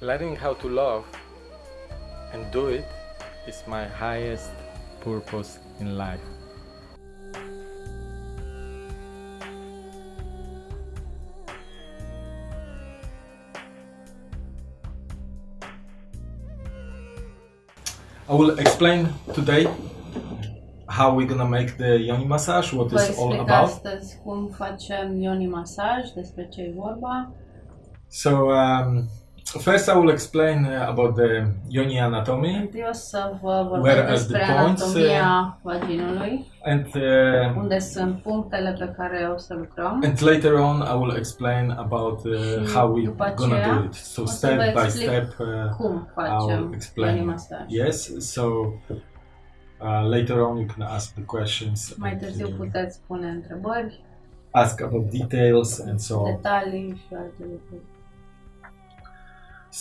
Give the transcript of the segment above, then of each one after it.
Learning how to love and do it is my highest purpose in life. I will explain today how we're gonna make the yoni massage, what Vă it's all about. astăzi cum facem yoni masaj, despre ce e vorba. So um, first I will explain uh, about the yoni anatomy să vă Where are despre the points, anatomia vaginului, and uh, unde sunt punctele pe care o să lucrăm. and later on I will explain about uh, Și how we după gonna aceea do it. So o să step vă by explic step. Uh, Cum I'll facem explain. yes. So uh, later on you can ask the questions. Mai and, târziu uh, puteți pune întrebări, ask about details and so on. detalii și alte lucruri.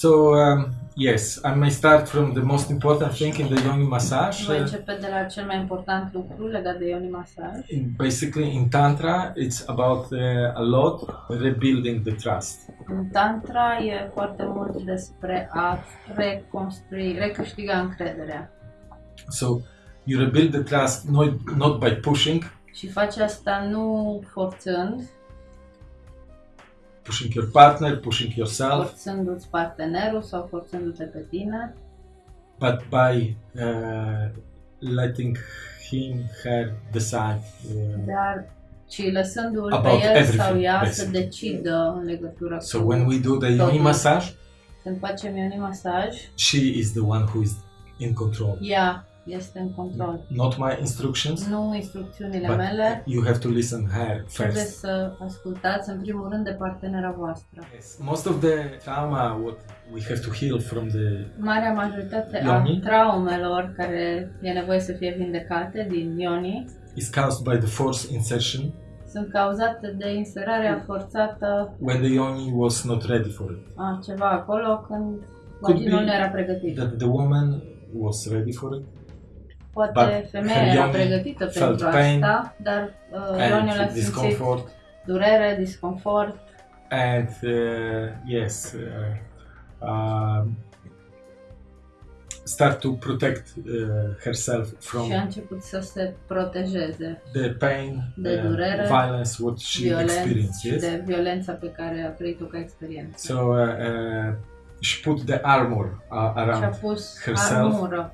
So um, yes, I may start from the most important thing in the yoni massage. Voi Uh, începe de la cel mai important lucru legat de yoni masaj. in, basically, in tantra, it's about uh, a lot rebuilding the trust. În tantra e foarte mult despre a reconstrui, recâștiga încrederea. So you rebuild the trust not not by pushing, Și faci asta nu forțând, pushing your partner, pushing yourself, forțându-ți partenerul sau forțându-te pe tine, but by uh, letting him, her decide. Uh, dar ci lăsându-l pe About el sau ea să basically. decidă în legătură so cu when we do the yoni massage, când facem yoni masaj, she is the one who is in control, ea este în control. not my instructions. Nu instrucțiunile But mele, you have to listen her trebuie first. să ascultați în primul rând de partenera voastră. Yes. Most of the trauma what we have to heal from the Marea majoritate Ioni? a traumelor care e nevoie să fie vindecate din ioni is caused by the force insertion sunt cauzate de inserarea forțată when the yoni was not ready for it. a ceva acolo când Could vaginul nu era pregătit. That the woman was ready for it Poate but femeia her era yoni pregătită felt pentru pain asta, dar uh, ioniul a and simțit discomfort durere, disconfort? And uh, yes uh, um, start to protect uh, herself from și a început să se protejeze the pain de uh, durere, violence what she violență experienced și yes? de violența pe care a trăit-o ca experiență. so uh, uh, she put the armor uh, și a around pus herself. armură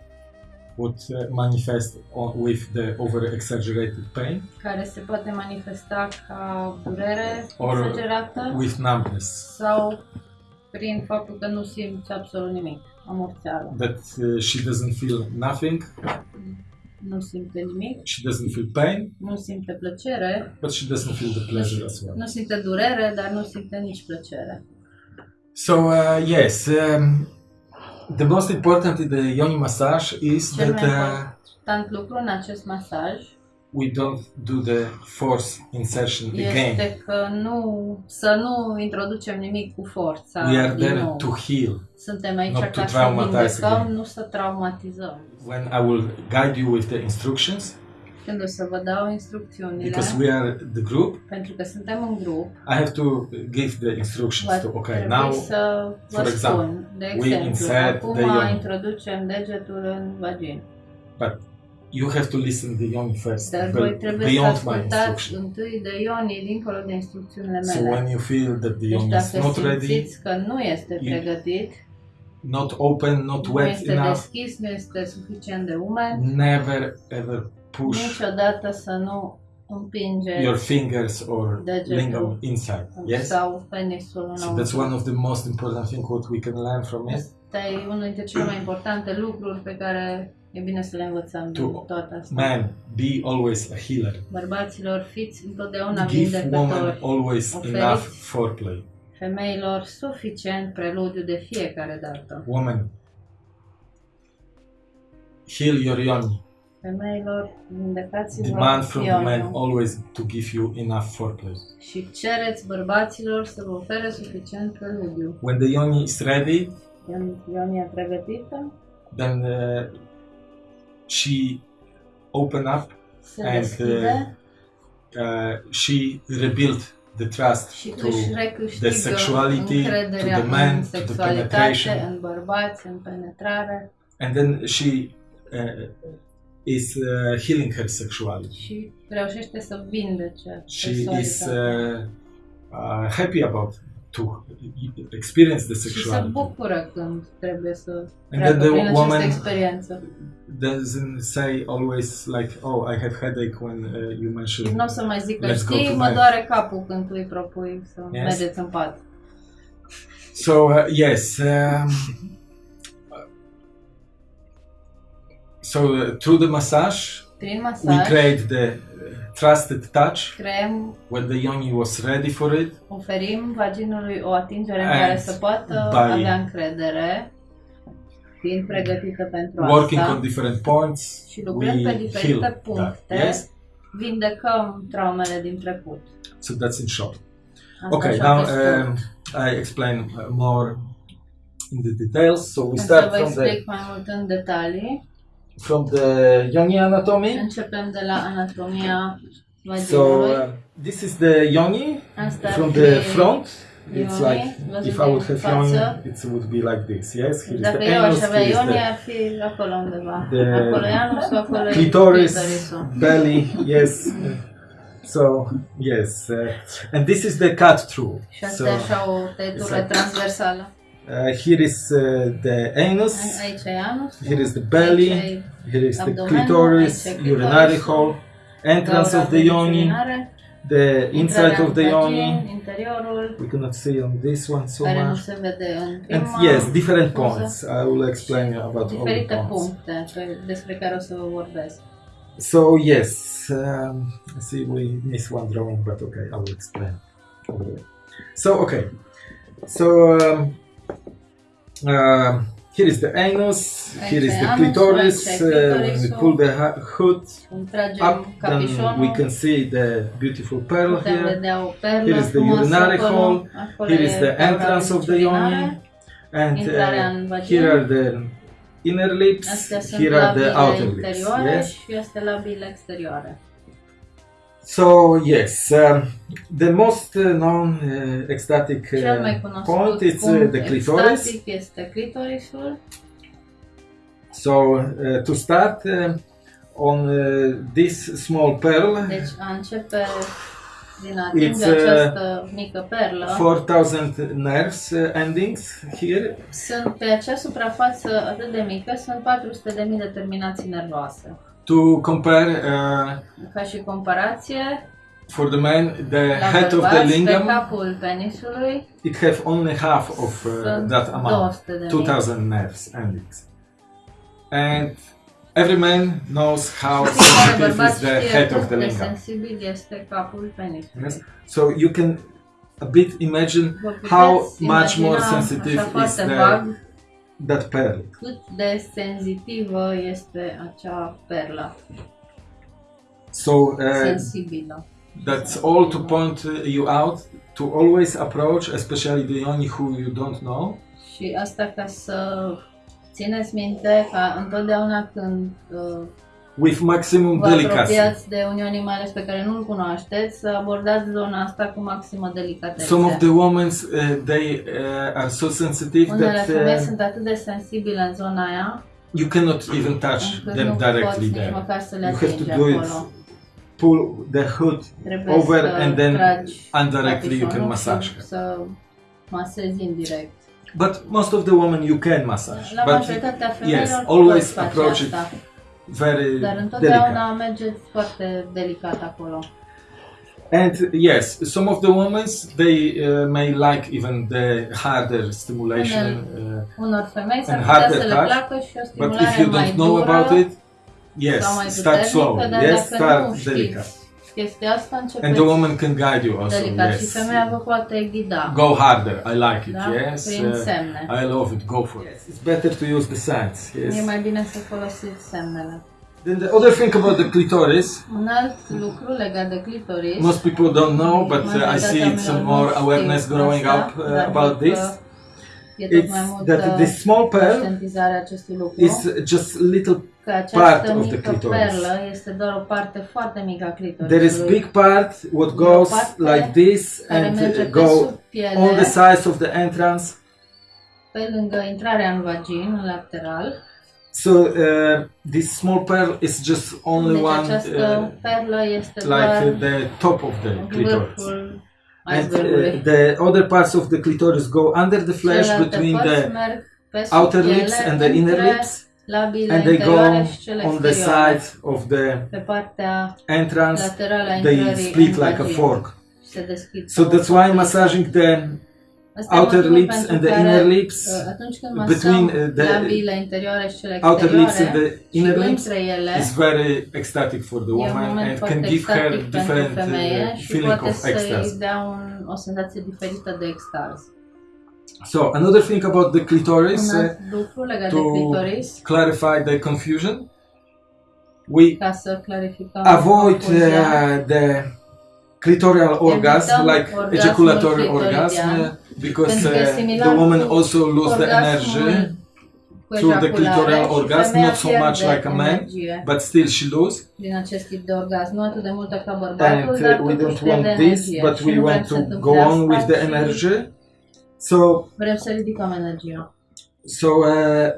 would uh, manifest on, with the over exaggerated pain? Care se poate manifesta ca durere Or exagerată with numbness. sau prin faptul că nu simți absolut nimic, amorțeală. that uh, she doesn't feel nothing. Nu simte nimic, she doesn't feel pain. Nu simte plăcere, but she doesn't feel the pleasure as well. Nu simte durere, dar nu simte nici plăcere. so uh, yes um, the most important in the yoni massage is Cel that mai uh, important lucru în acest masaj we don't do the force insertion again este că nu, să nu introducem nimic cu forța we are din there nou. to heal Suntem aici not to ca să traumatize vindecăm, again. nu să traumatizăm. when i will guide you with the instructions Când o să vă dau instrucțiunile, because we are the group pentru că suntem în grup, I have to give the instructions to okay now să vă for example, spun. De we insert acum the yoni. introducem degetul în vagin. but you have to listen to the yoni first Dar voi trebuie beyond my ascultați întâi de ioni dincolo de instrucțiunile so when you feel that the deci yoni is not ready că nu este pregătit, not open not nu wet este enough deschis, nu este suficient de umed, never ever push niciodată să nu împingeți your fingers or lingam inside yes sau penisul so that's one of the most important thing what we can learn from it Asta e unul dintre cele mai importante lucruri pe care e bine să le învățăm To toată asta. man be always a healer Bărbaților, fiți întotdeauna give woman vindecători. always Oferiți. enough foreplay Femeilor, suficient preludiu de fiecare dată. woman heal your yoni Femeilor, vindecați-vă demand from the ioniul. man always to give you enough foreplay. și cereți bărbaților să vă ofere suficient preludiu. When the yoni is ready, Când ionia e pregătită, then uh, she open up se And, deschide uh, she rebuild the trust și to recâștigă the sexuality, încrederea to the man, în to the sexualitate, penetration. în bărbați, în penetrare and then she uh, is uh, healing her sexuality. și reușește să vindece She is uh, uh, happy about to experience the sexuality. și se bucură când trebuie să And treacă then the prin această woman experiență. doesn't say always like, "Oh, I have headache" when uh, you mention. Nu o să mai zic că știi, mă bed." doare capul când tu îi propui să Yes. mergeți în pat. So uh, yes. Um, so uh, through the massage, Prin we create the uh, trusted touch creăm, when the yoni was ready for it. oferim vaginului o atingere în care să poată avea încredere, fiind pregătită pentru working asta on different points, și lucrând pe diferite heal that. puncte, Yes. vindecăm traumele din trecut. So that's in short. Asta Okay, now um, I explain uh, more in the details. So we start from the mai mult în detalii. From the yoni anatomy. Începem de la anatomia So uh, this is the yoni from the front. It's like if I would have yoni, it would be like this. Yes, here is Dacă the anus, here is the the clitoris, belly. Yes. So yes, uh, and this is the cut through. So asta e așa o tăietură Exact. transversală. uh, here is uh, the anus. Here is the belly. Here is the clitoris, urinary hole, entrance of the yoni, the inside of the yoni. We cannot see on this one so much. se vede în And yes, different points. I will explain about all the points. puncte pe- despre care o să. So yes, um, I see we miss one drawing, but okay, I will explain. So okay, so um, uh, here is the anus, here is the clitoris. Uh, aici when we pull the hood up, then we can see the beautiful pearl here. vedea o perlă Here is the urinary hole. Acolo Here is the entrance of the yoni, and uh, here are the inner lips. Here are the outer lips. Yes. So yes, um, the most uh, known uh, ecstatic Cel uh, mai cunoscut point is uh, punct the clitoris. extatic este clitorisul. So uh, to start uh, on uh, this small pearl, Deci a începe din a atinge It's, uh, această mică perlă. 4000 nerves uh, endings here. Sunt pe acea suprafață atât de mică, sunt 400.000 de terminații nervoase. To compare uh, Ca și comparație, for the man, the head of the lingam, capul penisului it have only half of uh, that amount, 2000 nerves endings. And every man knows how sensitive is the head of the lingam. sensibil este capul penisului. Yes. So you can a bit imagine how much more sensitive is the, that pearl. cât de senzitivă este acea perlă, So uh, sensibilă. that's all to point you out to always approach, especially the yoni who you don't know, Și asta ca să țineți minte ca întotdeauna când uh, with maximum vă delicacy. apropiați de unionii mai ales pe care nu-l cunoașteți, să abordați zona asta cu maximă delicatețe. Some of the women uh, they uh, are so sensitive Unele that femei uh, sunt atât de sensibile în zona aia, you cannot even touch them directly there. măcar să le You have to do it pull the hood Trebuie over and then indirectly you can massage her. Să masezi indirect. But most of the women you can massage. La but yes, always approach it asta, very dar delicate. întotdeauna mergeți foarte delicat acolo. And yes, some of the women they uh, may like even the harder stimulation. Uh, Unor femei s-ar And putea harder să le touch, placă și o but if you don't know dură about it, yes, start dar Yes, start delicate. Știți chestia asta, And the woman can guide you also. delicat și Yes. femeia vă poate ghida. Go harder. I like it. Da? Yes. Prin uh, semne. I love it. Go for it. It's better to use the signs. E Yes. mai bine să folosiți semnele. Then the other thing about the clitoris, Un alt lucru legat de clitoris, most people don't know, but uh, I see Majoritatea some oamenilor more nu awareness știu growing asta, up uh, about văd this. Că fie tot it's that this small pearl is just little part of the clitoris. este doar o parte mică a clitorisului. there is big part what goes like this and uh, go on the sides of the entrance pe lângă intrarea în vagin, lateral. so uh, this small pearl is just only one uh, like uh, the top of the clitoris and uh, the other parts of the clitoris go under the flesh between the merg pe sub outer lips and the inner lips and they go interioare și cele on the sides of the entrance they split like a fork. So that's why massaging the outer lips and the inner lips uh, between, uh, the labile interioare și cele outer lips and the inner lips is very ecstatic for the woman and can give her different uh, feeling of să-i ecstasy. dea un, o senzație diferită de extaz. So another thing about the clitoris uh, alt lucru legat to clitoris, clarify the confusion we ca să clarificăm avoid uh, the clitoral orgasm like ejaculatory orgasm uh, because pentru că uh, the woman also lose the energy cu through the clitoral orgasm, not so much like a man, but still she lose. din acest tip de orgasm, nu atât de multă ca bărbatul, and uh, we don't want this but we want to go on with the energy. So Vrem să ridicăm energia. so uh,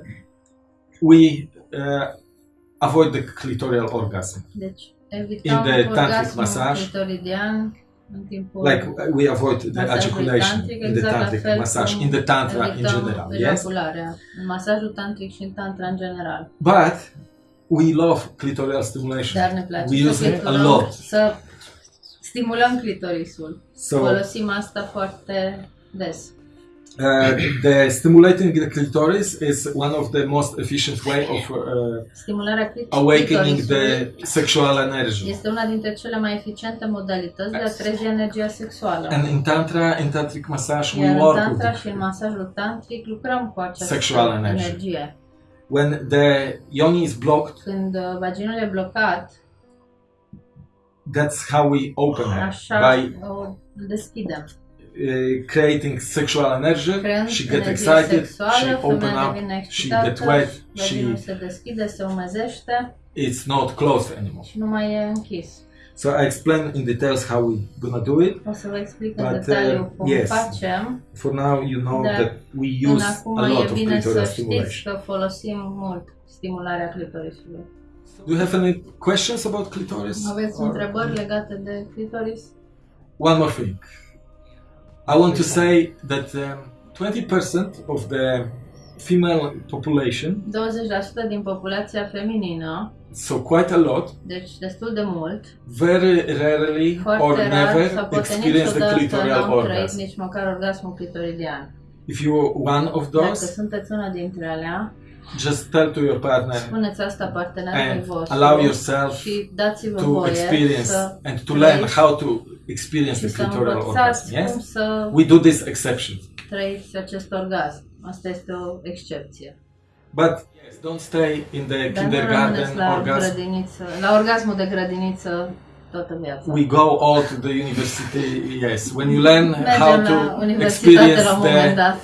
we uh, avoid the clitoral orgasm. Deci In the tantric massage, clitoridian. în timpul like uh, we avoid the ejaculation tantric, in the exact tantric massage in the tantra in general yes ejacularea. În masajul tantric și în tantra în general. but we love clitoral stimulation Dar ne place we use it a lot Să stimulăm clitorisul. so Folosim asta foarte des. Uh, the stimulating the clitoris is one of the most efficient way of uh, awakening the sexual energy este una dintre cele mai eficiente modalități de a trezi energia sexuală. and in tantra in tantric massage we work tantra with și în masajul tantric lucrăm cu această Sexual energy. energie. when the yoni is blocked Când uh, vaginul e blocat, that's how we open it by o deschidem. Uh, creating sexual energy Creând she get excited sexuală, she open up she get wet she se deschide, se umezește it's not closed anymore și nu mai e închis. so i explain in details how we gonna do it O să vă explic în But, detaliu uh, cum yes. facem. for now you know that we use a lot of clitoral stimulation folosim mult stimularea clitorisului. do you have any questions about clitoris Aveți Or- întrebări legate de clitoris? One more thing. I want to say that um, 20% of the female population, 20% din populația feminină, so quite a lot, deci destul de mult, very rarely or foarte never experience the clitoral orgasm. nici măcar orgasmul clitoridian. If you're one of those, Dacă sunteți una dintre alea, just tell to your partner spuneți asta partenerului vostru allow yourself și dați-vă to voie experience să and to learn how to experience și the clitoral orgasm. Yes, să we do this exception, trăiți acest orgasm. Asta este o excepție. but yes, don't stay in the Dar kindergarten la orgasm. grădiniță, la orgasmul de grădiniță toată viața. we go all to the university yes when you learn Mergem how to experience la un moment the.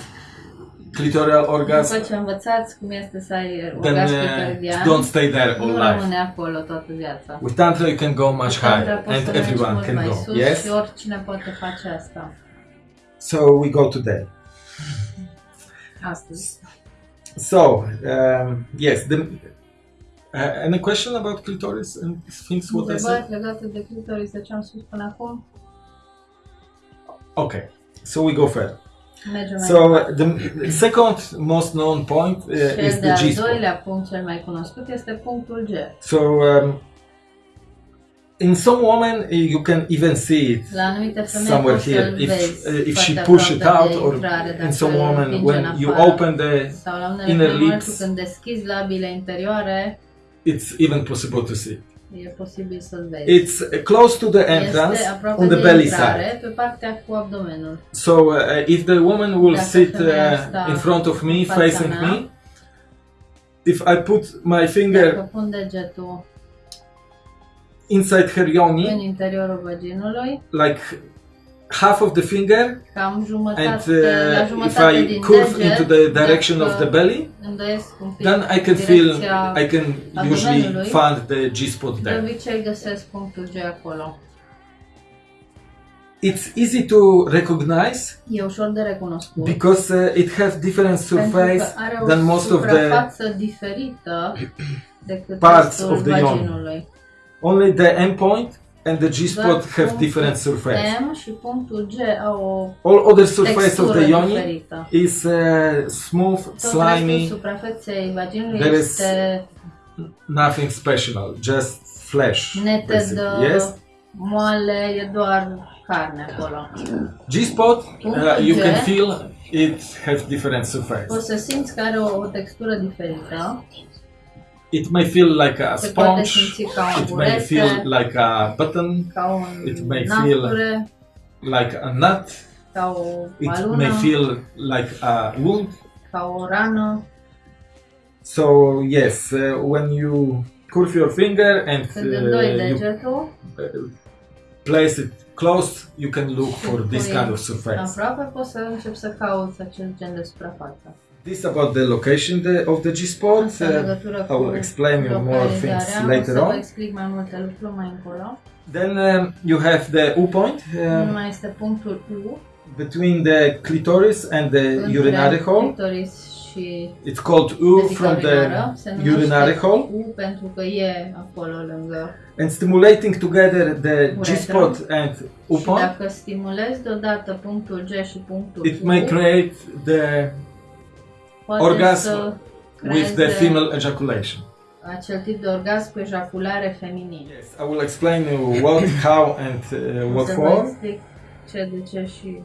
Clitoral orgasm ce învățați cum este să ai orgasm uh, clitoridian, don't stay there all nu life rămâne acolo toată viața. with tantra you can go much higher and everyone can go sus yes și oricine poate face asta. so we go today Astăzi. so um, yes the uh, any question about clitoris and things what I said legate de clitoris, de ce am spus până acum? okay so we go further Mergem so the second most known point uh, is the G spot doilea punct cel mai cunoscut este punctul G. So um, in some women you can even see it La anumite femei somewhere here. If uh, if she push it out or in some women when you open the Sau la unele inner femei, în momentul lips. când deschizi labile interioare, it's even possible to see. E posibil să-l vezi. It's uh, close to the entrance on the belly side. pe partea cu abdomenul. So uh, if the woman will Dacă sit uh, in front of me, facing mea, me, if I put my finger inside her în yoni, interiorul vaginului, like half of the finger and uh, if I curve into the direction of the belly, îndoiesc un pic then I can feel, I can usually find the G spot there. obicei găsesc punctul G acolo. It's easy to recognize because uh, it has different surface pentru că are o than most of the suprafață diferită decât parts of the ion. only the M point and the G spot have different surface. M și punctul G au o All other surface of the yoni diferită. is uh, smooth, Tot slimy, suprafeței vaginului There is este nothing special, just flesh. netedă, basically. Yes. moale, e doar carne acolo. G spot, uh, you can feel it has different surface. O să simți că are o, o textură diferită. It may feel like a Se sponge. simți ca un It may feel like a button, it may feel like a nut. It may feel like a wound. So yes, uh, when you curve your finger and uh, you uh, place it close, you can look for this kind of surface. Aproape poți să începi să cauți acel gen de suprafață. This about the location the, of the G spot. Uh, I will explain you more things later on. explic mai multe lucruri mai încolo. Then um, you have the U point um, mai este punctul U between the clitoris and the urinary hole. clitoris și It's called U from the urinară. Urinary hole. U pentru că e acolo lângă. And stimulating together the G-spot and U Și point, dacă stimulezi deodată punctul G și punctul it U, may create the orgasm să with the female ejaculation. acel tip de orgasm cu ejaculare feminin. Yes, I will explain you what, how, and uh, what să vă for. explic ce, de ce și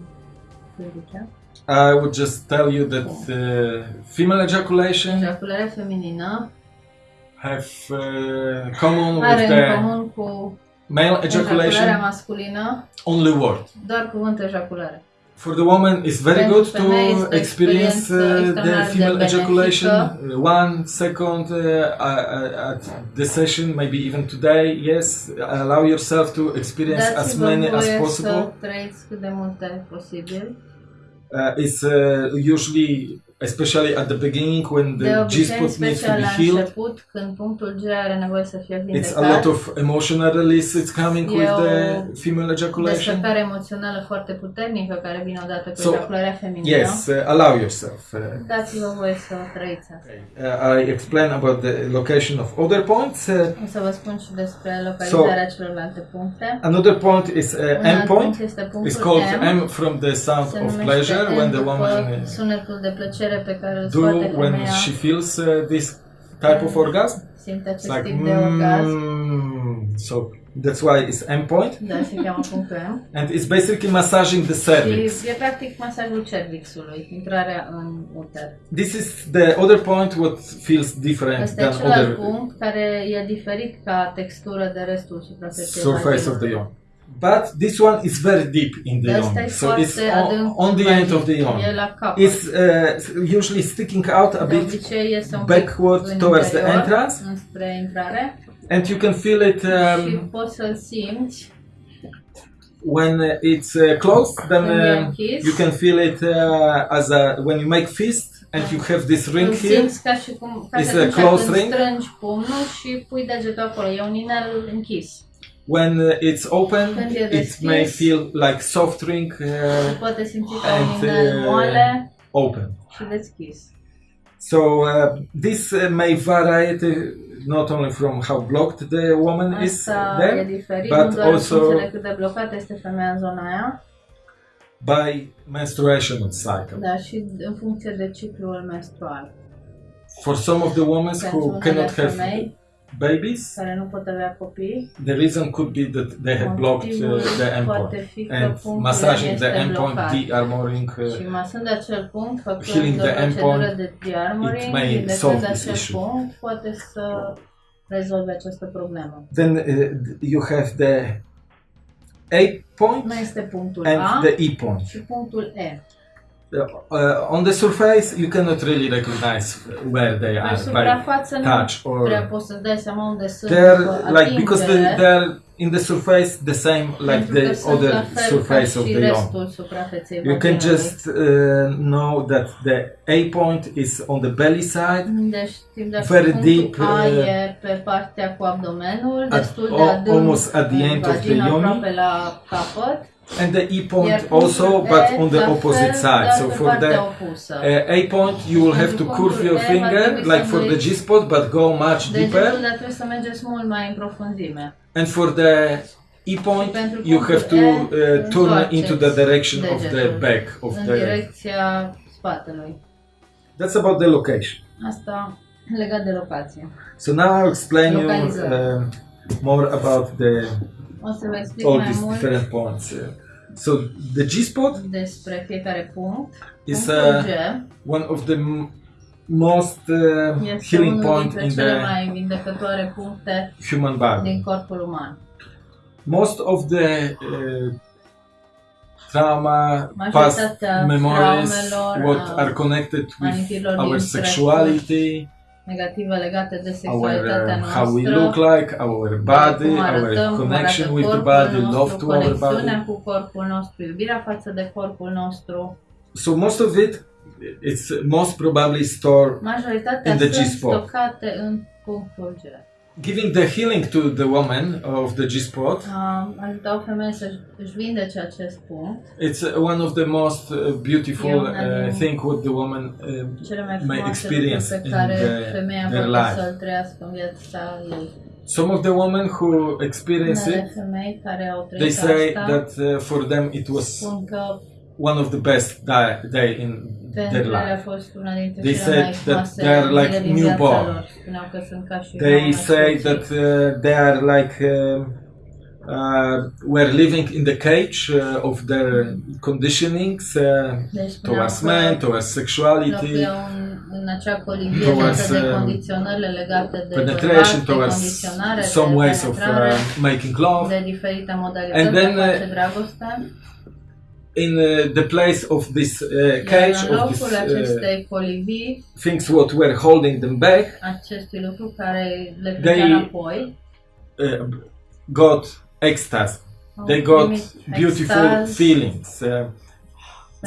de ce. I would just tell you that uh, female ejaculation Ejacularea feminină have uh, common with are în the comun cu male ejacularea ejaculation masculină only word. doar cuvântul ejaculare. For the woman, it's very good to experience uh, the female ejaculation. Uh, One second uh, uh, at the session, maybe even today. Yes, allow yourself to experience as many as possible. să trăiți cât de multe posibil. Uh, it's uh, usually, especially at the beginning, when the G-spot needs to be healed. început, când punctul G are nevoie să fie It's a lot of emotional release. It's coming E with the female ejaculation. emoțională foarte puternică care vine odată cu So, ejacularea feminină. Yes, uh, allow yourself. Uh, Dați-vă voie să trăiți asta. uh, I explain about the location of other points. Uh, O să vă spun și despre localizarea celorlalte puncte. another point is uh, M point. punct este punctul It's called M. M from the sound of pleasure M when the woman sunetul de plăcere pe care îl do scoate when femeia, she feels uh, this type of orgasm. simte acest like tip de orgasm. mm, so that's why it's M point, Da, se cheamă punctul M. and it's basically massaging the cervix. Și e practic masajul cervixului, intrarea în uter. This is the other point what feels different Este than other punct care e diferit ca textură de restul suprafeței surface of the vaginului. But this one is very deep in the yawn, so it's on, on the end of the capăt. It's uh, usually sticking out a bit obicei este un pic backward towards the entrance. and you can feel it um, poți să-l simți when uh, it's uh, closed then um, you can feel it uh, as a when you make fist and you have this ring îl here simți ca și cum ca It's a close ring? strângi pumnul și pui degetul acolo. E un inel închis. When uh, it's open it may feel like soft drink uh, poate simți ca And, uh, moale open. Și deschis. so uh, this uh, may vary uh, not only from how blocked the woman is Asta e there diferit, but also- în funcție de cât de blocată este femeia în zona aia, by menstruation cycle. Dar și în funcție de ciclul menstrual. for some of the women Pentru who cannot have femei babies care nu pot avea copii, The reason could be that they have blocked uh, the M point and massaging the M point, de-armoring. Uh, masând acel punct, făcând Healing the M point, it may solve this issue. punct, poate să rezolve această problemă. then uh, you have the A point and A the E point. Uh, on the surface, you cannot really recognize where they are by touch or poți să dai seama unde sunt they're like because they, they're in the surface the same like the other surface of the yoni. You can just uh, know that the A point is on the belly side, Very deep, uh, pe partea cu abdomenul, at- destul de adânc almost at the end of the yoni. Aproape la capăt. and the E point also, but on the opposite side. So for partea the uh, A point, you will have to curve your finger like for the G spot, but go much deeper. dar trebuie să mergeți mult mai în profunzime. And for the E point, you have to E, uh, turn into the direction of the back of the. direcția spatelui. That's about the location. Asta legat de locație. So now I'll explain you uh, more about the O să vă explic all mai these mult different points. So the G spot despre fiecare punct. is Punctul uh, one of the m- most uh, este healing unul point dintre in cele the mai vindecătoare puncte human body. din corpul uman. Most of the uh, trauma, past Majoritatea memories, traumelor, what uh, are connected with amintirilor our sexuality, negative legate de our sexualitatea uh, how we noastră, look like, our body, cum our arătăm, cum connection arată with the corpul body, nostru, love to our conexiunea body. cu corpul nostru, iubirea față de corpul nostru. So most of it, it's most probably stored Majoritatea In the sunt G-spot. stocate în punctul G. giving the healing to the woman of the G spot. Um, ajuta o femeie să își vindece acest punct. It's uh, one of the most uh, beautiful uh, thing what the woman uh, May experience in the- their life. să-l trăiască în viața ei. some of the women who experience it femei care au they say that uh, for them it was one of the best day, day in their a life fost una dintre They said that they are like newborn. lor. Că sunt ca și they say that uh, they are like um, uh, were living in the cage uh, of their conditionings uh, towards men, towards sexuality, Towards, um, condiționările legate de penetration, towards some ways of uh, making love. And then, In uh, the place of this uh, cage, of this uh, things what were holding them back, acestui lucru care le They- uh, got ecstasy. They got beautiful feelings. Uh,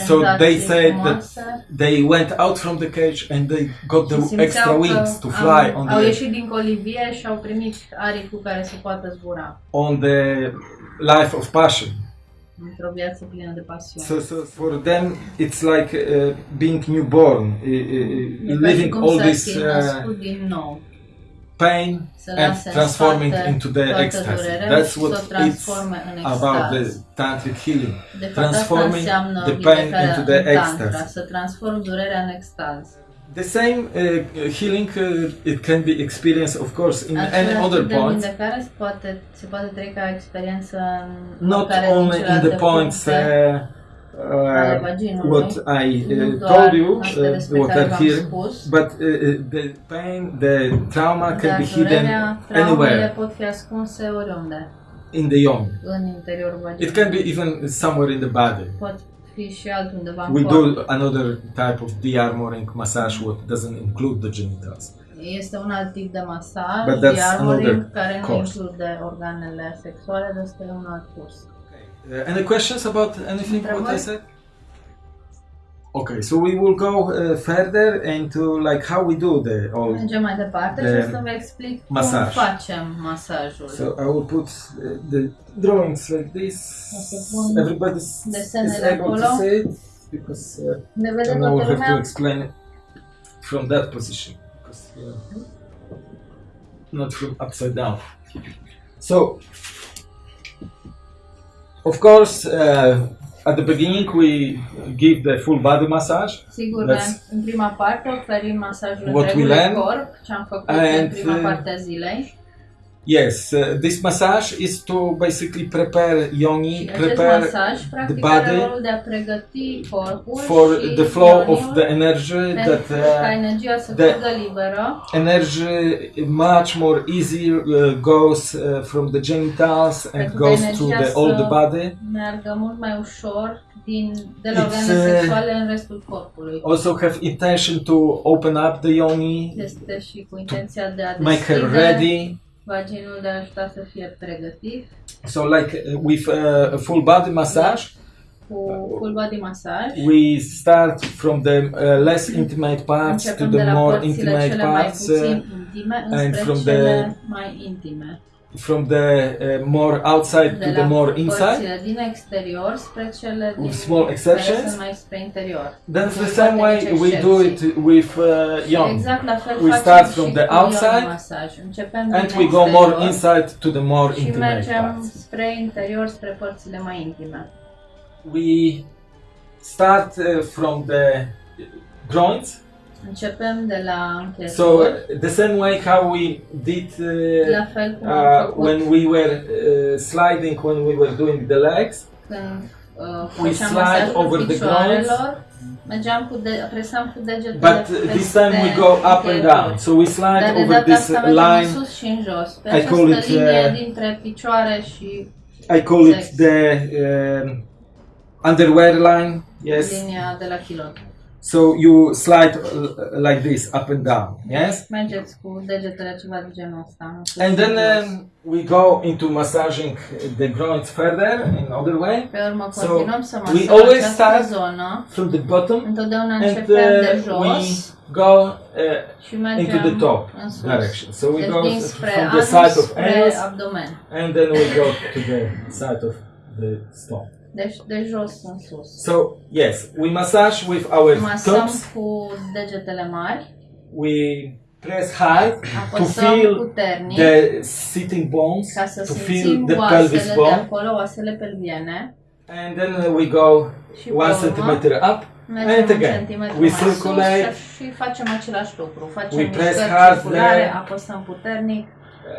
so they said that they went out from the cage and they got the extra wings to fly on the ieșit din colivie și au primit aripi cu care să poată zbura on the life of passion. Într-o viață plină de pasiune. So, so for them, it's like uh, being newborn, uh, uh, living all this uh, născut din nou, pain and transforming into the ecstasy. That's what it's about the tantric healing. Transforming the pain into the ecstasy. să transform durerea în extaz. The same uh, healing uh, it can be experienced, of course, in any other de point, se poate, se poate trece ca experiență not only in the points uh, uh, what I uh, told you, uh, what are here, but uh, uh, the pain, the trauma can be hidden anywhere. pot fi ascunse oriunde. In the yoni. în interiorul vaginului. It can be even somewhere in the body. Pot fi și altundeva în We corp. do another type of de-armoring massage what doesn't include the genitals. Este un alt tip de masaj, But that's de-armoring, another care nu course. include organele sexuale, dar este un alt curs. Uh, any questions about anything what I said? Okay, so we will go uh, further into like how we do the all. Mergem mai departe De și o să vă explic masaj. cum facem masajul. So I will put uh, the drawings like this. Everybody is able to see it because uh, ne vede and I will have to explain it from that position because uh, not from upside down. So, of course, uh, at the beginning we give the full body massage, Sigur, That's în prima parte oferim masajul what we întregului learn. corp, ce am făcut And, în prima uh, parte a zilei. Yes, uh, this massage is to basically prepare yoni, acest prepare practic body are rolul de a pregăti corpul for the flow of the energy that uh, the- energy much more easy uh, goes uh, from the genitals and goes to the all the body. meargă mult mai ușor din, de la It's, organele uh, sexuale în restul corpului. Also have intention to open up the yoni, Este și cu intenția de a make her ready. Vaginul, de a ajuta să fie pregătit So like uh, with uh, a full body massage, full body masaj. we start from the uh, less intimate parts to Începem the more intimate parts, uh, intime and from the- mai intime. From the uh, more outside De to the more inside. exterior spre cele din With small exceptions. mai spre interior. Then Cu the same way we do it with uh, yoni. Exact la fel We start from the outside. And we go more inside to the more și intimate mergem parts. spre interior, spre părțile mai intime. We start uh, from the groins. Începem de la So uh, the same way how we did uh, la fel cum am uh, făcut when we were uh, sliding when we were doing the legs. când uh, we făceam slide masajul over the picioarelor, mergeam cu de, presam cu degetele But uh, this time we go up and down. So we slide Dar de over data this asta mergem în line. sus și în jos. Pe I această call it, linie uh, dintre picioare și I call it the um, underwear line. Yes. linia de la kilot. So you slide uh, like this up and down. Yes. Mergeți cu degetele ceva de genul ăsta. And then um, we go into massaging the groins further in other way. Pe urmă so we always start zonă. From the bottom Întotdeauna and de uh, we go uh, into the top direction. So we Deci go din s- spre from the side of anus abdomen. and then we go to the side of the stomach. Deci de jos în sus. So yes, we massage with our Masăm thumbs. cu degetele mari, We press hard to apăsăm feel puternic the sitting bones, ca să to feel simțim the pelvis oasele de bone, acolo, oasele pelviene. and then uh, we go Și one pe urmă centimeter up, mergem and un again centimetru we mai sus circulate, și facem același lucru. Facem We press mișcări hard circulare, there. apăsăm puternic,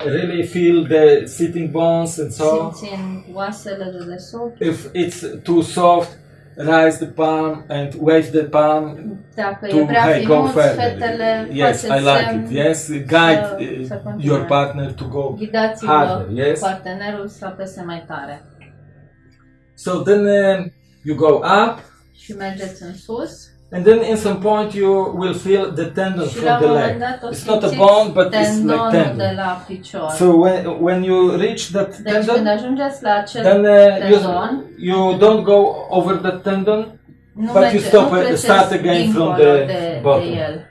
really feel the sitting bones and so. simțim oasele de desubt. If it's too soft, raise the palm and wave the palm Dacă to e prea hey, go finuț, further. fetele Yes, I like it. Yes, guide să- uh, să continue. your partner to go Ghidați-vă harder. Yes. partenerul să apese mai tare. So then um, you go up, Și mergeți în sus and then in some point you will feel the tendon și from the leg. It's not a bone, but it's like tendonul de tendon. So when when you reach that deci când tendon, ajungeți la acel then uh, you tendon, you don't go over the tendon, nu but you stop nu it- start again from the de, bottom. de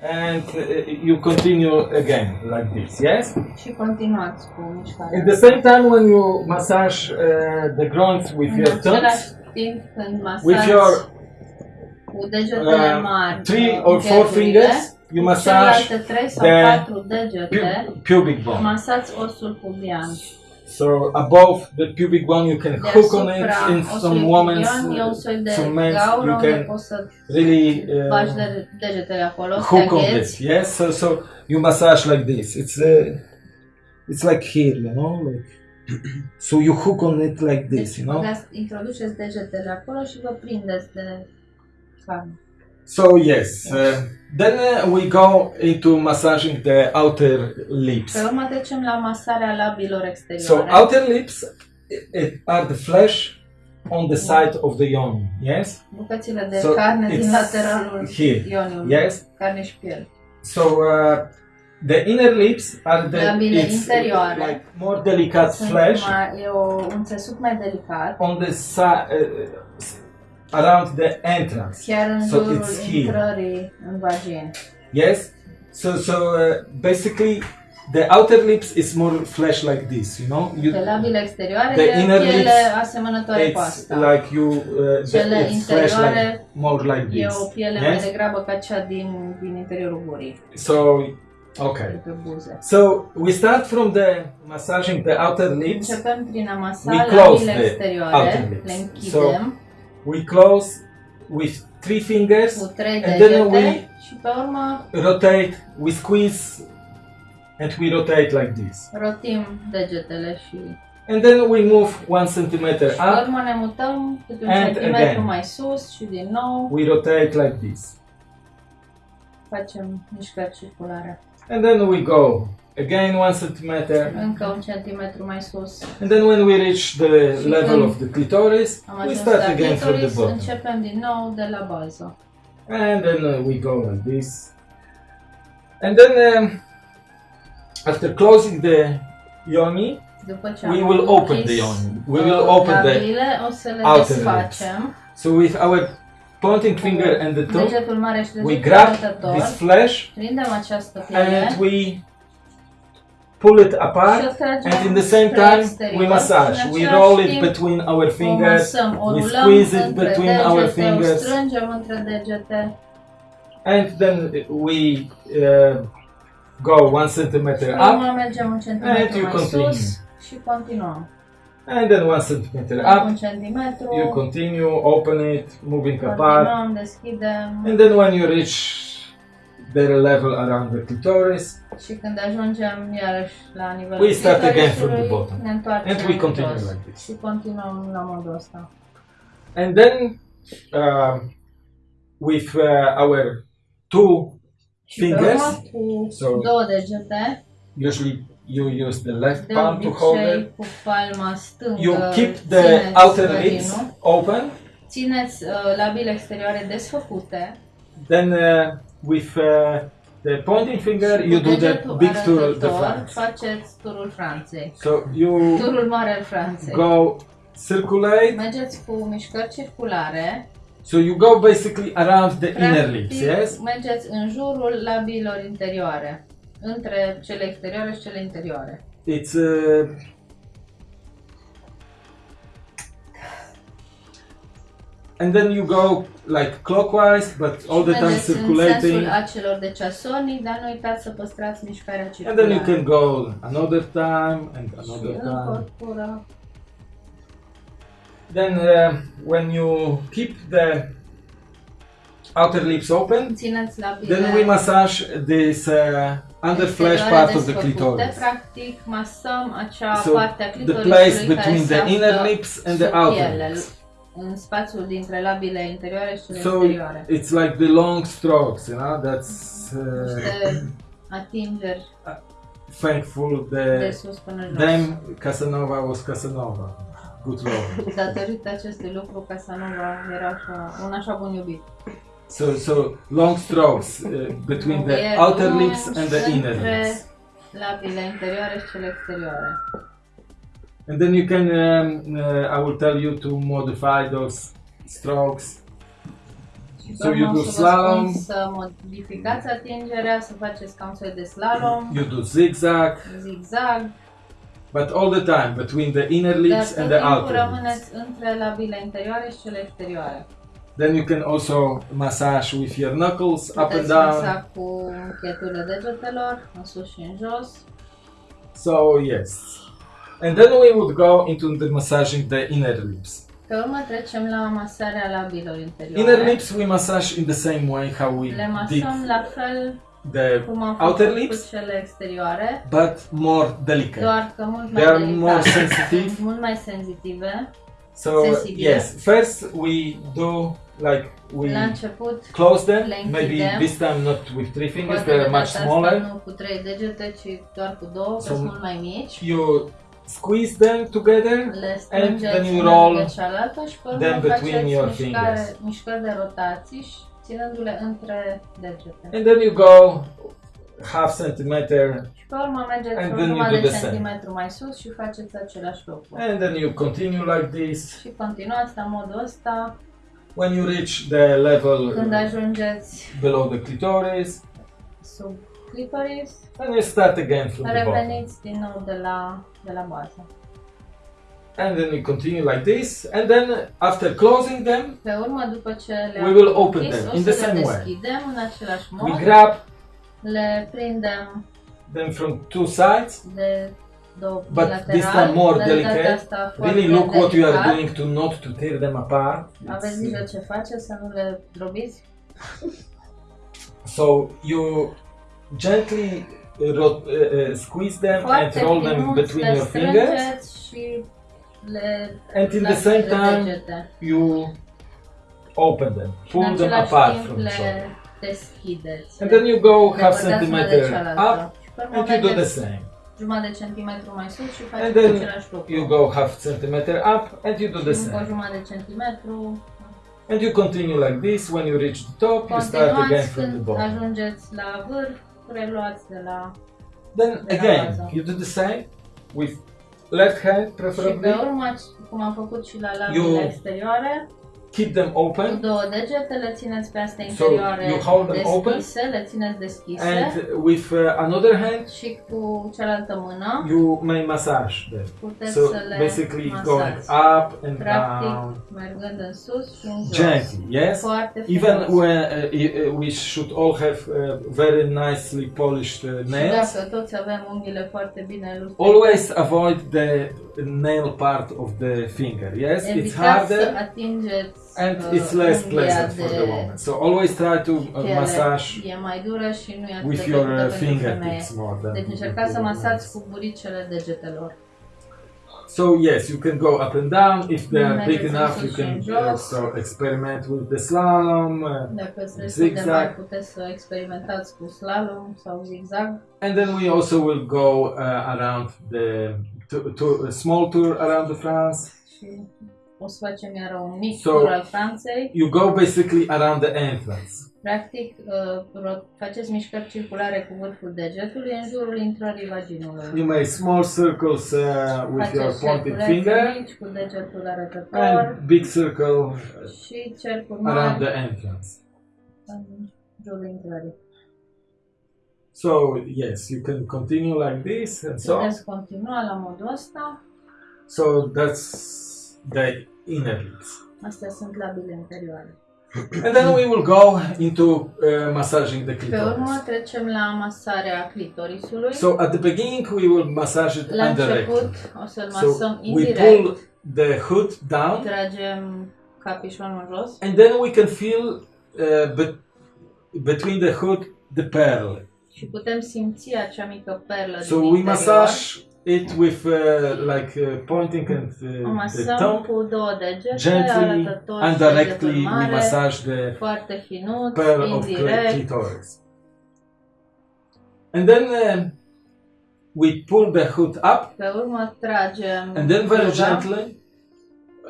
and uh, you continue again like this. Yes. Și continuați cu mișcarea. At the same time, when you massage uh, the groins with În your același thumbs, timp când with your cu degetele uh, three uh, or four fingers, you massage celelalte trei sau the pu- pubic bone. masați osul pubian. So above the pubic bone, you can hook on it. In some women, pubian un soi some men, you can really uh, de- degetele acolo, hook on this. Yes. So so you massage like this. It's uh, it's like here, you know, like. so you hook on it like this, you know. introduceți degetele acolo și vă prindeți de So yes, uh, then uh, we go into massaging the outer lips. Pe urmă trecem la masarea labilor So outer lips i- i- are the flesh on the side of the yoni. Yes, Bucățile de So carne din lateralul here. ioniului. yes. Carne și piele. So uh, the inner lips are the Labile it's interioare. like more delicate Sunt flesh mai, e o, un țesut mai delicat, on the side uh, around the entrance. So it's here. Yes. So so uh, basically, the outer lips is more flesh like this. You know, you, Pe labile exterioare The e inner lips, asemănătoare cu it's asta. like you uh, the, Cele it's flesh like more like E this. o piele mai degrabă ca cea din, din interiorul gurii, So okay. So we start from the massaging the outer lips. Începem prin a masa We close the outer lips. le închidem We close with three fingers cu trei and then degete we și pe urmă rotate. We squeeze and we rotate like this. rotim degetele și And then we move one centimeter pe up, urmă ne mutăm câte un And centimetru again. mai sus și din nou we rotate like this. facem mișcări circulare. And then we go again one centimeter. Încă un centimetru mai sus. And then when we reach the Și level of the clitoris, we start again from the bottom. începem din nou de la bază. And then uh, we go like this. And then um, after closing the yoni, we will open the yoni. We will open the labile, o să le outer desfacem. so with our pointing finger and the thumb, Degetul mare și we grab this flesh Prindem această piele and we pull it apart. And in the same time, we massage. We roll it between our fingers. we squeeze it between our fingers. strângem între degete And then we uh, go one centimeter up. urmă mergem un centimetru And you continue. sus și continuăm. And then one centimeter up. You continue, open it, moving apart. And then when you reach the level around the clitoris, și când ajungem iarăși la nivelul We start again from the bottom. ne întoarcem And we continue jos. like this. Și continuăm la modul ăsta. and then um, with uh, our two Și fingers, So- două degete, usually you use the left de palm to hold it. cu palma stângă You keep the outer lips open. Țineți uh, labile exterioare desfăcute. Then uh, with uh, the pointing finger, you do the big tour, front. faceți turul Franței. So you Turul mare al Franței. go circulate. Mergeți cu mișcări circulare. So you go basically around the inner lips, yes? Mergeți în jurul labiilor interioare. Între cele exterioare și cele interioare. It's uh, and then you go like clockwise, but all the time circulating, dar nu uitați să păstrați mișcarea and then you can go another time and another time. Then uh, when you keep the outer lips open, then we massage this uh, under flesh part of the clitoris. Practic, masăm acea So the place between the inner lips and the outer lips. În spațiul dintre labile interioare și cele So exterioare. it's like the long strokes, you know. That's uh, Niște atingeri thankful de the sus până jos. them Casanova was Casanova. Good lord. Datorită acestui lucru, Casanova era așa, un așa bun iubit. So so long strokes uh, between the E outer lung lips and the inner între lips. labile interioare și cele exterioare. And then you can um, uh, I will tell you to modify those strokes. So you do vă slalom. Să modificați atingerea, să faceți ca un soi de slalom, You do zigzag, zigzag, but all the time between the inner lips and the outer lips. între labile interioare și cele exterioare. Then you can also massage with your knuckles up and Puteți down. cu încheturile degetelor, în sus și în jos. So yes. And then we would go into the massaging the inner lips. Pe urmă trecem la masarea labilor interioare. Inner lips we massage in the same way how we Le did masăm la fel the cum am outer lips, cu cele exterioare, but more delicate. doar că mult mai They are delicate, more sensitive. mult mai sensitive. So Sensibile. yes, first we do like we La început, close them. Maybe this time not with three fingers; they are much smaller. nu cu trei degete, ci doar cu două, că So- sunt mult mai mici. You squeeze them together, Le then strângeți you una roll lângă cealaltă și pe urmă them between faceți your mișcare, fingers. mișcări de rotații și ținându-le între degete. and then you go half centimeter, Și pe urmă mergeți And o then you jumătate do de the same. centimetru mai sus și faceți același lucru. and then you continue like this. Și continuați la modul ăsta When you reach the level când ajungeți below the clitoris, sub clitoris, then you start again from the bottom. reveniți din nou de la, de la bază. And then you continue like this, and then after closing them, Pe urmă, după ce le We will open închis, them o in să the le same way. deschidem în același we grab le prindem them from two sides. de două But this time more dar de data delicate. asta foarte Really look what you are delicat. doing to not to tear them apart. Aveți It's, grijă ce faceți, să nu le drobiți. So you gently uh, rot- uh, uh, squeeze them and roll them between your fingers. și le And in the same time, degete. you open them, Și pull în them același apart timp from each le other. deschideți. And then you go half băgați una de centimeter up and you do the same. jumătate de centimetru mai sus și And faceți then același lucru. You go half centimeter up and you do the Și încă o same. jumătate de centimetru. And you continue like this. When you reach the top, you start again Continuați from the când bottom. ajungeți la vârf, reluați de la... Then De la again, bază. you do the same with left hand Și pe preferably. urmă, cum am făcut și la labiile Eu- exterioare, Keep them cu open două degete le țineți pe astea So, you hold them open? deschise, le țineți deschise and with uh, another hand și cu cealaltă mână you may massage them. puteți So să le basically going up and Practic, down mergând în sus și în jos. gently. Yes. Foarte Even when uh, uh, we should all have uh, very nicely polished uh, Și nails. dacă toți avem unghiile foarte bine lustrate, Always avoid the nail part of the finger. Yes, it's evitați harder and uh, it's less pleasant for the woman. So always try to uh, massage mai dură și nu atât with your uh, fingertips more than. Deci încercați să masați cu buricele degetelor. So yes, you can go up and down if they are big enough. You can also experiment with the slalom, uh, Dacă sunt destul de Zigzag. mari, puteți să experimentați cu slalom and then we also will go uh, around the to, to, a small tour around the France. Și o să facem iar un mic So- tur al Franței. You go basically around the entrance. Practic, uh, ro- faceți mișcări circulare cu vârful degetului în jurul intrării vaginului. You make small circles uh, with your Faceți pointed cerculețe finger mici cu degetul arătător and big circle și cercuri around mari the entrance. în jurul intrării. So yes, you can continue like this and so on. Puteți continua la modul ăsta. So that's the inner lips. Astea sunt labile interioare. And then we will go into uh, massaging the Pe urmă clitoris. trecem la masarea clitorisului. So at the beginning we will massage it La început indirectly. o să-l So masăm we pull the hood down Tragem capișonul jos and then we can feel uh, be- between the hood the pearl. Și putem simți acea mică perlă So din we interior. massage it with uh, like uh, pointing and O uh, the masăm thumb cu două degete, gently and și directly we mare, massage the foarte finuț, pearl of cl- indirect. clitoris. And then uh, we pull the hood up Pe urmă tragem and then very gently.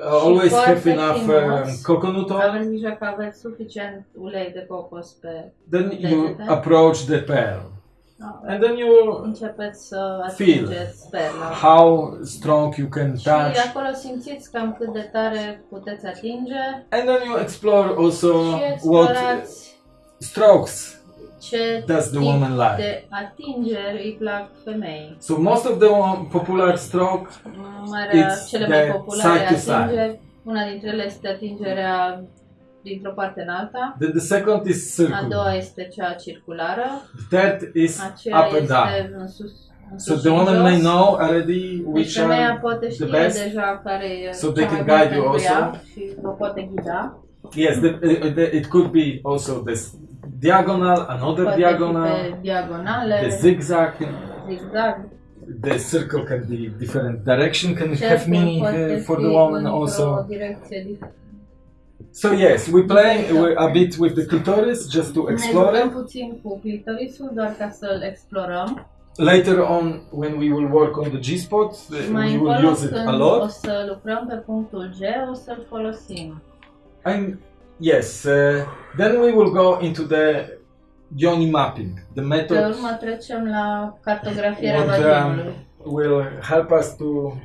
Uh, always have enough um, coconut oil. Grijă că aveți suficient ulei de cocos pe... Then you Degete. approach the pearl, and then you Începeți să Feel. atingeți perla. how strong you can Și touch, acolo simțiți cam cât de tare puteți atinge and then you explore also și what explorați strokes does the woman like. atingeri îi plac femeii. So most of the popular stroke It's cele the mai populare side to side. una dintre ele este atingerea dintr-o parte în alta, then the second is a doua este cea circulară, The third is aceea up and down. în sus, în So the woman may know already Deci which femeia are poate the best. deja care So they can guide you also. și vă poate ghida. Yes, the, the, it could be also this diagonal, another fi diagonal, diagonale, the zigzag. zigzag. The circle can be different direction, can have Cercul meaning uh, for the woman also. So yes, we play a bit with the clitoris just to explore it. puțin cu clitorisul doar ca să-l explorăm. Later on, when we will work on the G-spot, uh, we will use it a lot. o să lucrăm pe punctul G, o să-l folosim. And yes, uh, then we will go into the yoni mapping, the Pe method urmă trecem la cartografierea what um, will help us to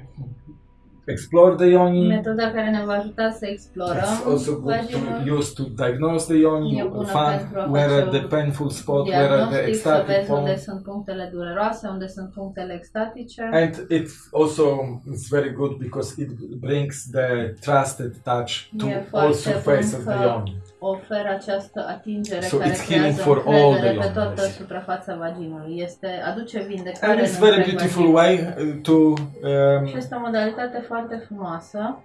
explore the yoni. Metoda care ne va ajuta să It's explorăm also good to use to diagnose the yoni, E find where are the painful spot, where are the ecstatic vezi unde sunt punctele dureroase, unde sunt punctele extatice. And it also is very good because it brings the trusted touch to E all surface of the yoni. Oferă această atingere So care it's healing for all încredere the pe yoni toată suprafața vaginului. Este, aduce vindecare And it's very beautiful vaginul. way uh, to um, Și este o modalitate foarte frumoasă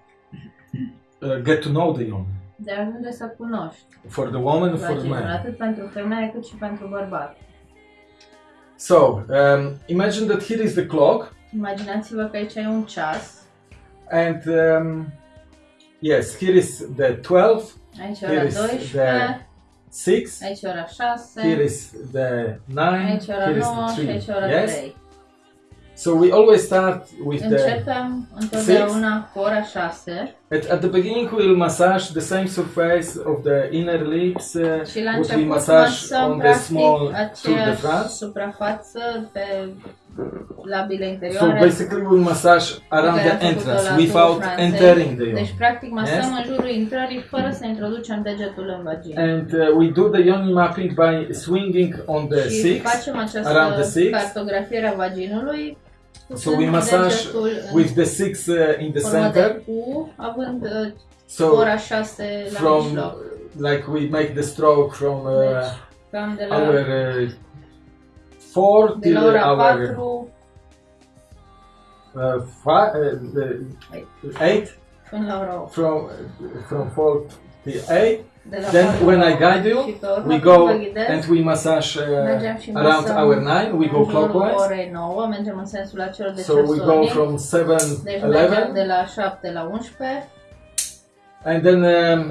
uh, get to know the yoni de a ajunge să cunoști for the woman and for the man. atât pentru femeie cât și pentru bărbat. So, um, imagine that here is the clock, Imaginați-vă că aici e un ceas. and um, yes, here is the 12, Aici e here ora 12, the 6, aici ora 6, here is the 9, aici ora here is 9 the și 3. aici ora Yes? 3. So we always start with the. Începem întotdeauna cu ora 6 At, at the beginning, we will massage the same surface of the inner lips, uh, și la we massage on the small through the front. suprafață pe So basically, we massage around the entrance without entering the Deci practic masăm Yes? în jurul intrării fără să introducem degetul în vagină. And uh, we do the yoni mapping by swinging on the și six. facem această around the six. cartografiere a vaginului So we massage with the six uh, in the center. U, având uh, So ora 6 la from mijloc. like we make the stroke from uh, Deci, our uh, four de till la 4 uh, five, uh, the eight. până la ora 8. from from four till eight. De Then when I guide you, și pe urmă, We go and we massage uh, around our nine. We go clockwise. orei 9, în de So we go from seven, eleven, de la 7 la 11, and then um,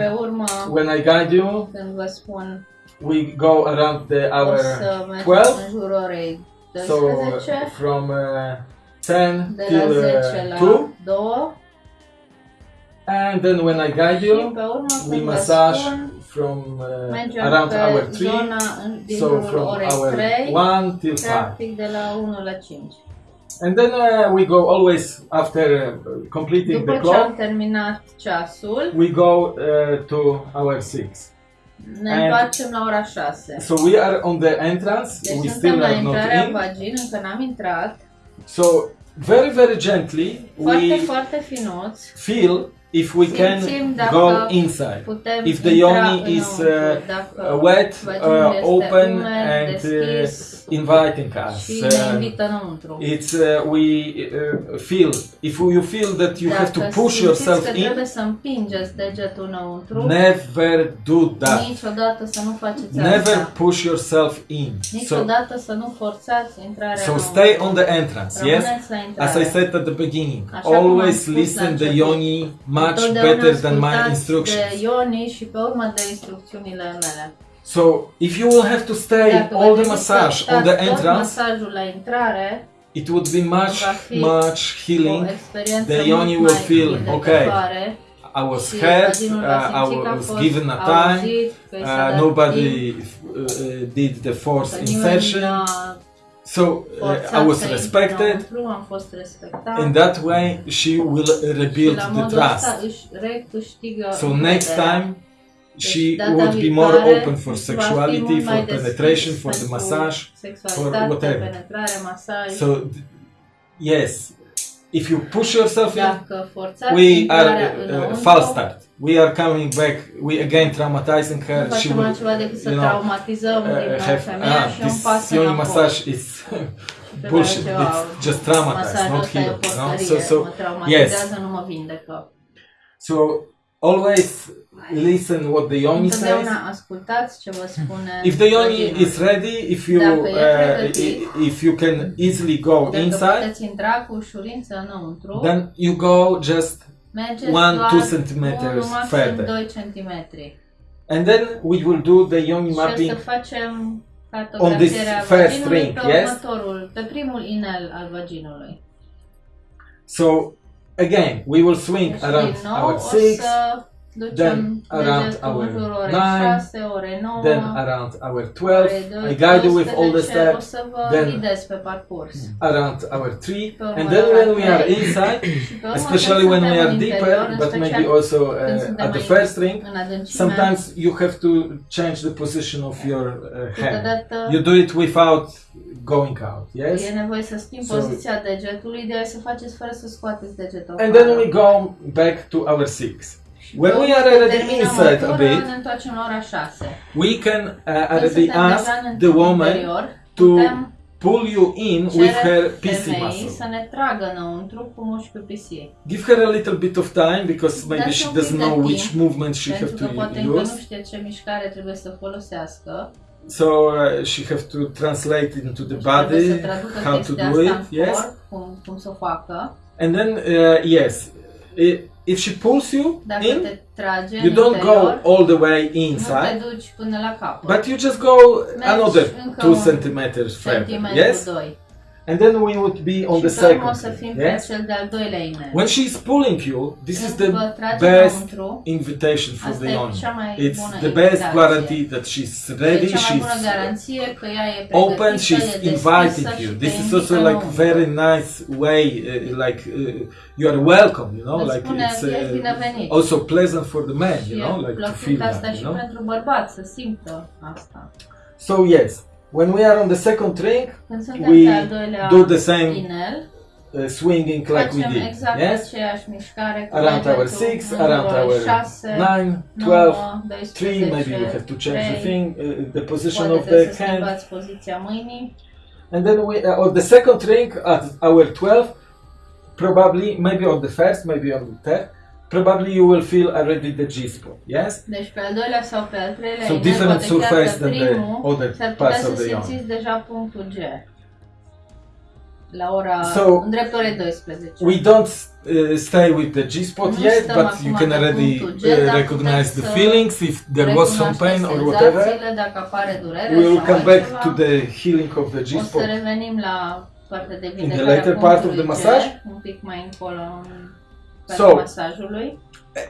when I guide you, când vă spun we go around the hour mergem 12. în jurul orei So uh, from uh, ten de till uh, two, and then when I guide you, we massage from uh, around pe our three. zona în- din So from orei our 3, one till five. practic de la 1 la 5. And then uh, we go always after uh, completing După the clock, we go uh, to our six. Ne And- întoarcem la ora 6. So we are on the entrance. Deci we still are not în vagin, încă n-am intrat. So very very gently Foarte, we foarte finuți. feel if we can Simțim go inside. If the yoni is, uh, wet, uh, open, umed, and uh, inviting us. Uh, it's uh, we uh, feel if you feel that you have to push yourself că in, trebuie să împingeți degetul înăuntru, never do that. niciodată să nu faceți Never asta. push yourself in. So, Niciodată să nu forțați intrarea so stay on the entrance. Yes. Rămâneți la intrare. As I said at the beginning, Așa always listen the început. yoni much better than my instructions. de Ioni și pe urmă de instrucțiunile mele. So if you will have to stay Dacă all the massage on the entrance, masajul la intrare, it would be much much healing. The yoni will feel, vindecătoare I was hurt. Uh, I simți că a was given a time. auzit, că i s-a Uh, nobody uh, uh, did the forced insertion. So uh, I was respected. înăuntru, am fost respectat In that way, she will rebuild the trust. So next time, she data would be more open for sexuality, for penetration, for the massage. For whatever. masaj. So yes, if you push yourself in, we are uh, înăuntru, false start. We are coming back. We again traumatizing her. She will altceva decât să you know, uh, have ah, this yoni massage is bullshit. It's just traumatized, not healed. You know? So so mă traumatizează, nu mă vindecă. so always listen what the yoni says. Ascultați ce vă spune If the yoni is ready, if you Dacă e uh, pregătit, if you can easily go Dacă inside, puteți intra cu ușurință înăuntru, then you go just mergeți one, doar two centimeters unul, maxim further. 2 cm. and then we will do the yoni Și o să mapping facem On this cartografierea first vaginului ring, pe yes? următorul, pe primul inel al vaginului. So again, we will swing around our six, then around degetul our în nine, 6, ore 9, then around our ore 12. I guide you with all the steps. then-. Around our three, and then when we are inside, Și pe urmă, especially when we are deeper, but maybe also uh, at the first ring, sometimes you have to change the position of your uh, hand. You do it without going out, yes? e nevoie să schimbi So- poziția degetului, ideea e să faceți fără să scoateți degetul And then we go back to our six. When we are already terminăm inside a bit, ne întoarcem la ora 6. We can uh, Când already ask the woman to pull you in with her PC muscle. ne tragă înăuntru cu mușchiul PC. Give her a little bit of time because maybe she doesn't know which movement she have to use. știe ce mișcare trebuie să folosească. so uh, she have to translate into the Deci trebuie să body how to do it. Yes, corp, cum, cum să o facă. and then uh, yes, i- if she pulls you Dacă in, te trage you în don't interior, go all the way nu te inside, duci până la capăt. but you just go Mergi another two un centimeters further. Yes, 2. And then we would be on și the pe urmă o second. să fim thing, Yes, pe cel de-al doilea inel. when she's pulling you, this is the best invitation for the mai It's the best guarantee that she's ready. She's bună garanție că ea open. She's inviting you. This is also like very nice way. Uh, like uh, you are welcome. You know, like it's uh, also pleasant for the man. You know, like to feel that. You know. pentru bărbat să simtă asta. So yes, when we are on the second ring, we pe al doilea do the same inel, uh, swinging like we did. exact Yes, aceeași mișcare cu around our degetul six, around our 6, nine, twelve, three. Maybe we have to change the thing, uh, the position of the hand. schimbați poziția mâinii. And then we, uh, on the second ring at our 12, probably, maybe on the first, maybe on the third, probably you will feel already the G spot, yes? Deci pe al doilea sau pe al treilea So different surface than the other parts of the simțiți deja punctul G. La ora, So, în dreptul orei 12. We don't uh, stay with the G spot yet, but you can already G, uh, recognize the feelings if there was some pain or whatever. We will come back altceva. to the healing of the G O să spot. revenim la partea de the later part of the massage. un pic mai încolo în So, masajului.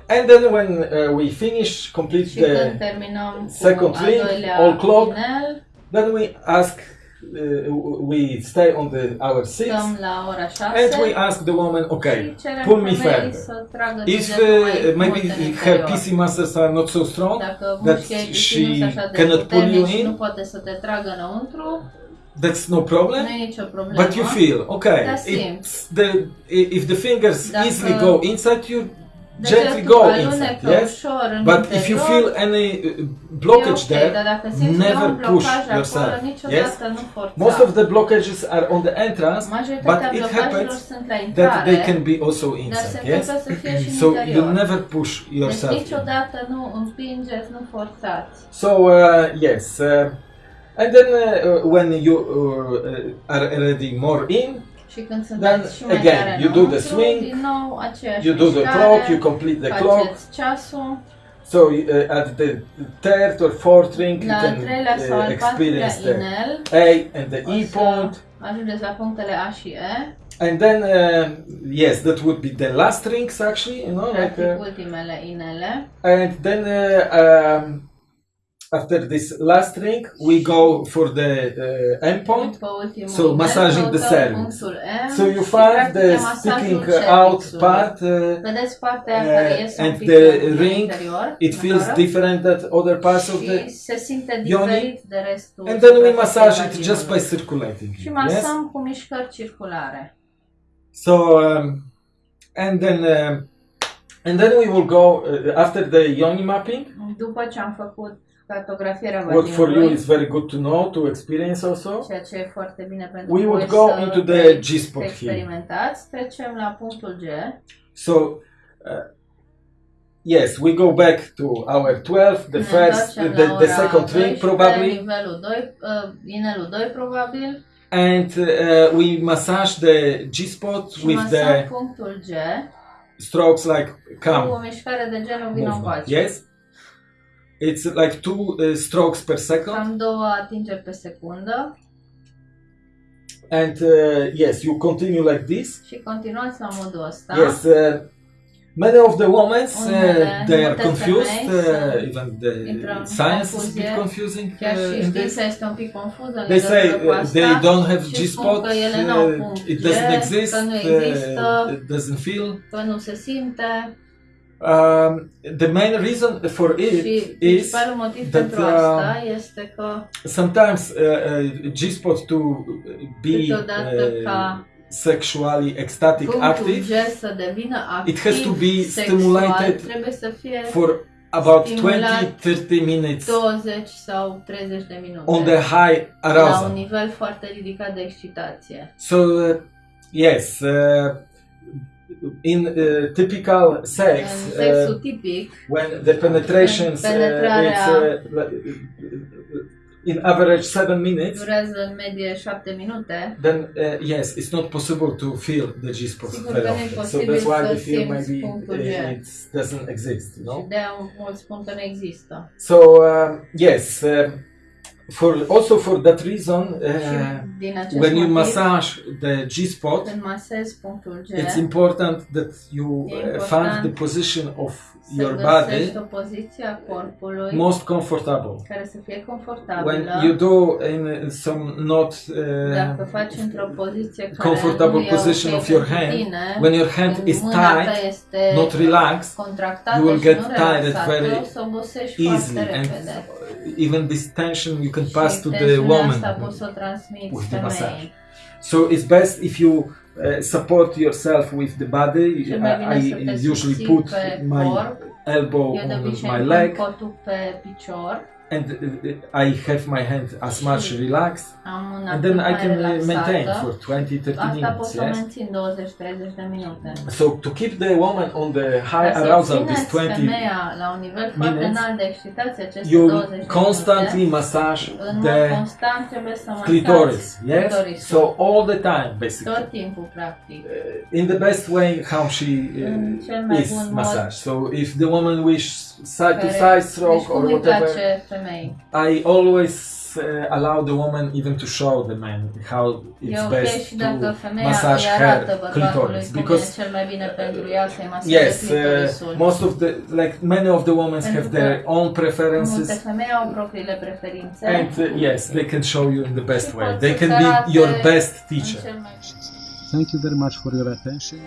And then when uh, we finish, complete Și the, second al ring, all clock, inel, then we ask, uh, we stay on the hour six, stăm la ora 6 and we ask the woman, okay, pull me further. If uh, maybe her. PC muscles are not so strong, that she she nu sunt așa de cannot pull you in? Nu poate să te tragă înăuntru, that's no problem. nu e nicio problemă. But you feel okay. Da, the if the fingers Dacă easily go inside, you gently go inside. Yes. But if you feel any uh, blockage e ok, there, dar dacă simți că never push yourself. nu most of the blockages are on the entrance, but it happens that they can be also inside. Yes. So you never push yourself. in. nu nu. So uh, yes, uh, and then uh, uh, when you uh, are already more in, sunteți again, you do the swing, din nou aceeași you do the clock, you complete the clock. So uh, at the third or fourth ring, you can uh, experience the A and the E point. ajungeți la punctele A și E, And then, uh, yes, that would be the last rings actually, you know, like, uh, ultimele inele. and then uh, um, after this last ring, we go for the uh, end point. După So, massaging the cervix. So you find the sticking out part. Uh, Vedeți partea uh, care iese and the ring, interior, it feels afară, different than other parts of the. se simte yoni. diferit de restul And then we massage it just by circulating. Și masăm Yes. cu mișcări circulare. So um, and then um, and then we will go uh, after the yoni mapping. După ce am făcut cartografierea What for you is very good to know to experience also. ceea ce e foarte bine pentru We would go să into the G spot here. Trecem la punctul G. So. Uh, Yes, we go back to our 12, the Ne first, the, the second ring probably, Nivelul 2, uh, inelul 2 probabil. and uh, we massage the G spot Și with the strokes like come de genul vino movement. Yes, it's like two uh, strokes per second, Cam două atingeri pe secundă and uh, yes, you continue like this. și continuați la modul ăsta. Yes, uh, many of the women uh, they are confused. Uh, even the science is a bit confusing Chiar uh, și știința este un pic confuză They say uh, they don't have și G spun spot. că ele n-au Uh, it doesn't exist. uh, it doesn't feel. că nu se simte. Um, the main reason for it și is that, uh, este că sometimes uh, uh, G spot to be uh, sexually ecstatic active G să devină activ It has to be stimulated for about Stimulat 20-30 minutes 20 sau 30 de minute on the high la un arousal. nivel foarte ridicat de excitație. So uh, yes, uh, in uh, typical sex, uh, tipic, when the penetrations uh, uh, in average seven minutes, durează în medie 7 minute, then uh, yes, it's not possible to feel the G spot very că nu often. So that's why să they feel maybe uh, it doesn't exist, you know. de-aia mulți spun că nu există. So um, yes, for also for that reason, uh, when you motiv, massage the G spot, când masezi punctul G, it's important that you uh, find the position of your body o poziție a corpului most comfortable. care să fie When you do in some not uh, faci într-o poziție care comfortable position of your hand, when your hand is tight, not relaxed, you will get tired very o să obosești easily, and. Even this tension you can pass to the woman. asta poți să o transmiți with the massage. So it's best if you uh, support yourself with the body. Cel mai bine să I, I usually put my elbow on my leg cotul pe picior, and uh, I have my hand as much relaxed and then I can uh, maintain for 20-30 Asta minutes. Yes? mențin 20-30 de minute. So to keep the woman on the high arousal, this 20, femeia la un nivel foarte minutes, înalt de excitație, aceste you constantly massage the constant trebuie să clitoris. Yes. So all the time, basically. tot timpul, practic. Uh, in the best way how she uh, is bun mod massage. So if the woman wish side to side stroke or whatever. I always uh, allow the woman even to show the man how it's ok best to massage her clitoris because cel mai bine pentru ea să-i maseze yes, uh, most of the like many of the women have their own preferences. femei au propriile preferințe. And uh, yes, they can show you in the best way. They can be your best teacher. Thank you very much for your attention.